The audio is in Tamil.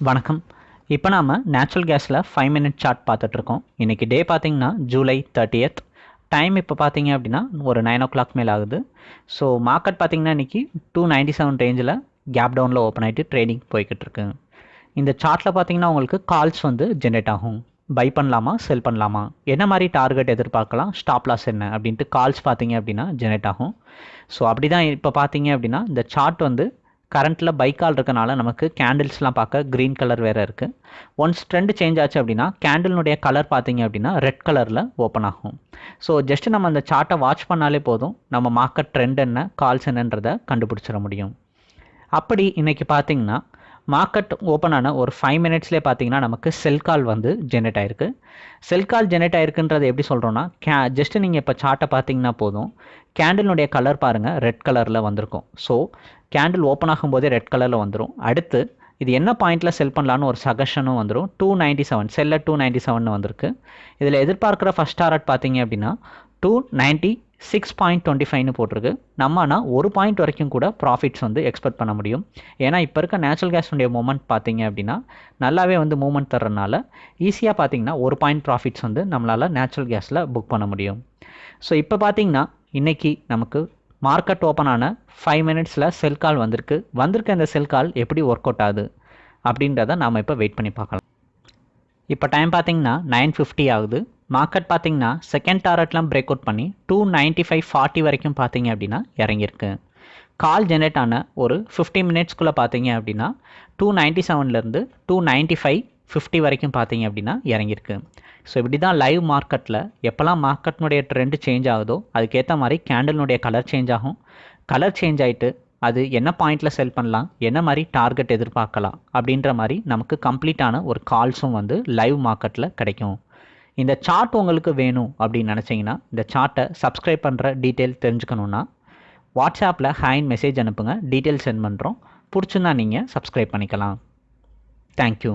வணக்கம். இப்போ நாம் நேச்சுரல் கேஸில் ஃபைவ் மினிட் சார்ட் பார்த்துட்ருக்கோம் இன்றைக்கி டே பார்த்திங்கன்னா ஜூலை தேர்ட்டியத் டைம் இப்போ பார்த்தீங்க அப்படின்னா ஒரு நைன் ஓ கிளாக் மேலே ஆகுது. ஸோ மார்க்கெட் பார்த்தீங்கன்னா இன்றைக்கி டூ நைன்ட்டி செவன் ரேஞ்சில் கேப் டவுனில் ஓப்பன் ஆகிட்டு ட்ரேடிங் போய்கிட்டு இருக்கு. இந்த சார்ட்டில் பார்த்தீங்கன்னா உங்களுக்கு கால்ஸ் வந்து ஜென்ரேட் ஆகும். பை பண்ணலாமா செல் பண்ணலாமா? என்ன மாதிரி டார்கெட் எதிர்பார்க்கலாம்? ஸ்டாப் லாஸ் என்ன? அப்படின்ட்டு கால்ஸ் பார்த்தீங்க அப்படின்னா ஜென்ரேட் ஆகும். ஸோ அப்படி தான் இப்போ பார்த்தீங்க அப்படின்னா இந்த சார்ட் வந்து கரண்ட்டில் பைக்கால் இருக்கனால நமக்கு கேண்டில்ஸ்லாம் பார்க்க க்ரீன் கலர் வேறு இருக்குது ஒன்ஸ் ட்ரெண்ட் சேஞ்ச் ஆச்சு அப்படின்னா கேண்டில்னுடைய கலர் பார்த்தீங்க அப்படின்னா ரெட் கலரில் ஓப்பன் ஆகும். ஸோ ஜஸ்ட் நம்ம அந்த சார்ட்டை வாட்ச் பண்ணாலே போதும் நம்ம மார்க்கெட் ட்ரெண்ட் என்ன கால்ஸ் என்னன்றதை கண்டுபிடிச்சிட முடியும். அப்படி இன்றைக்கி பார்த்திங்கன்னா மார்க்கெட் ஓப்பன் ஆன ஒரு ஃபைவ் மினிட்ஸ்லேயே பார்த்தீங்கன்னா நமக்கு செல் கால் வந்து ஜென்ரேட் ஆயிருக்கு. செல் கால் ஜென்ரேட் ஆயிருக்குன்றது எப்படி சொல்கிறோன்னா கே ஜஸ்ட்டு நீங்கள் இப்போ சார்ட்டை பார்த்தீங்கன்னா போதும். கேண்டிலுடைய கலர் பாருங்கள் ரெட் கலரில் வந்திருக்கும். ஸோ கேண்டில் ஓப்பன் ஆகும்போதே ரெட் கலரில் வந்துடும் அடுத்து இது என்ன பாயிண்ட்டில் செல் பண்ணலான்னு ஒரு சஜஷனும் வந்துடும் டூ நைன்ட்டி செவன் செல்ல டூ நைன்ட்டி செவன் வந்திருக்கு. இதில் எதிர்பார்க்குற ஃபஸ்ட் டாரட் பார்த்தீங்க அப்படின்னா two ninety six point twenty ஃபைவ்னு போட்டிருக்கு. நம்ம ஆனால் ஒரு பாயிண்ட் வரைக்கும் கூட ப்ராஃபிட்ஸ் வந்து எக்ஸ்பெக்ட் பண்ண முடியும். ஏன்னா இப்போ இருக்க நேச்சுரல் கேஸுடைய மூமெண்ட் பார்த்தீங்க அப்படின்னா நல்லாவே வந்து மூமெண்ட் தர்றதுனால ஈஸியாக பார்த்தீங்கன்னா ஒரு பாயிண்ட் ப்ராஃபிட்ஸ் வந்து நம்மளால் நேச்சுரல் கேஸில் புக் பண்ண முடியும். ஸோ இப்போ பார்த்தீங்கன்னா இன்றைக்கி நமக்கு மார்க்கெட் ஓப்பன் ஆன ஃபைவ் மினிட்ஸில் செல் கால் வந்திருக்கு. வந்திருக்க இந்த செல் கால் எப்படி ஒர்க் அவுட் ஆகுது? அப்படின்றத நாம் இப்போ வெயிட் பண்ணி பார்க்கலாம். இப்போ டைம் பார்த்தீங்கன்னா நைன் ஃபிஃப்டி ஆகுது. மார்க்கெட் பார்த்தீங்கன்னா செகண்ட் டாரட்லாம் பிரேக் அவுட் பண்ணி டூ நைன்ட்டி ஃபைவ் ஃபார்ட்டி வரைக்கும் பார்த்தீங்க அப்படின்னா இறங்கியிருக்கு. கால் ஜென்ரேட் ஆன ஒரு ஃபிஃப்டி மினிட்ஸ்க்குள்ளே பார்த்தீங்க அப்படின்னா டூ நைன்ட்டி செவன்லேருந்து டூ நைன்ட்டி ஃபைவ் ஃபிஃப்டி வரைக்கும் பார்த்தீங்க அப்படின்னா இறங்கியிருக்கு. ஸோ இப்படி தான் லைவ் மார்க்கெட்டில் எப்போல்லாம் மார்க்கெட்னுடைய ட்ரெண்டு சேஞ்ச் ஆகுதோ அதுக்கேற்ற மாதிரி கேண்டலினுடைய கலர் சேஞ்ச் ஆகும். கலர் சேஞ்ச் ஆகிட்டு அது என்ன பாயிண்டில் செல் பண்ணலாம் என்ன மாதிரி டார்கெட் எதிர்பார்க்கலாம் அப்படின்ற மாதிரி நமக்கு கம்ப்ளீட்டான ஒரு கால்ஸும் வந்து லைவ் மார்க்கெட்டில் கிடைக்கும். இந்த சார்ட் உங்களுக்கு வேணும் அப்படின்னு நினச்சிங்கன்னா இந்த சார்ட்டை சப்ஸ்கிரைப் பண்ணுற டீட்டெயில் தெரிஞ்சுக்கணுன்னா வாட்ஸ்அப்பில் ஹேண்ட் மெசேஜ் அனுப்புங்க. டீட்டெயில் சென்ட் பண்ணுறோம் பிடிச்சிருந்தா நீங்கள் சப்ஸ்கிரைப் பண்ணிக்கலாம். தேங்க்யூ